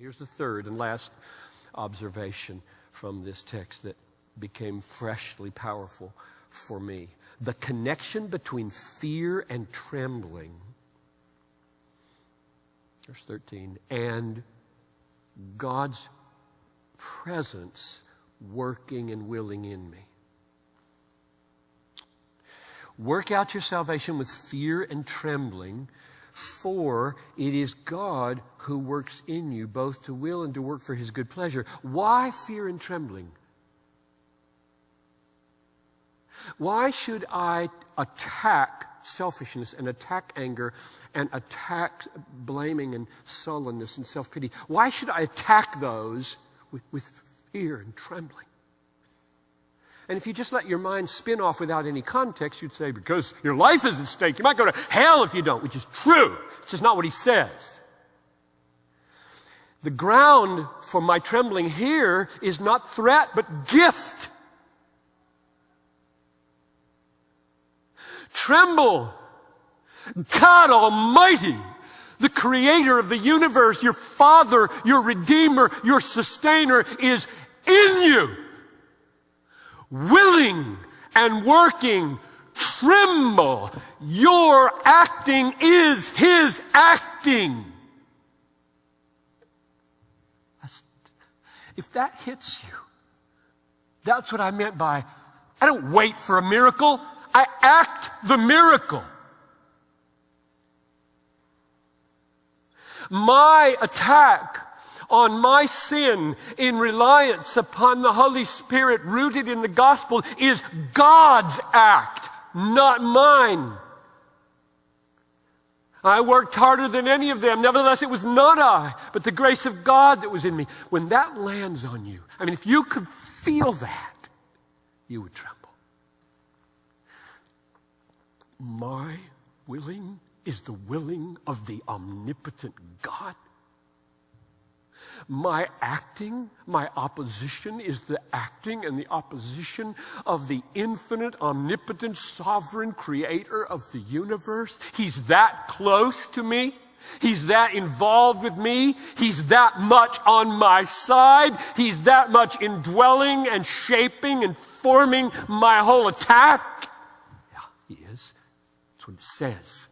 Here's the third and last observation from this text that became freshly powerful for me. The connection between fear and trembling, verse 13, and God's presence working and willing in me. Work out your salvation with fear and trembling, for it is God who works in you both to will and to work for his good pleasure. Why fear and trembling? Why should I attack selfishness and attack anger and attack blaming and sullenness and self pity? Why should I attack those with, with fear and trembling? And if you just let your mind spin off without any context, you'd say, because your life is at stake. You might go to hell if you don't, which is true. It's just not what he says. The ground for my trembling here is not threat, but gift. Tremble. God Almighty, the creator of the universe, your father, your redeemer, your sustainer is in you. Willing and working. Tremble. Your acting is his acting. If that hits you, that's what I meant by I don't wait for a miracle. I act the miracle. My attack on my sin in reliance upon the Holy Spirit rooted in the gospel is God's act, not mine. I worked harder than any of them. Nevertheless, it was not I, but the grace of God that was in me. When that lands on you, I mean, if you could feel that, you would tremble. My willing is the willing of the omnipotent God. My acting, my opposition is the acting and the opposition of the infinite, omnipotent, sovereign creator of the universe. He's that close to me. He's that involved with me. He's that much on my side. He's that much indwelling and shaping and forming my whole attack. Yeah, he is. That's what it says.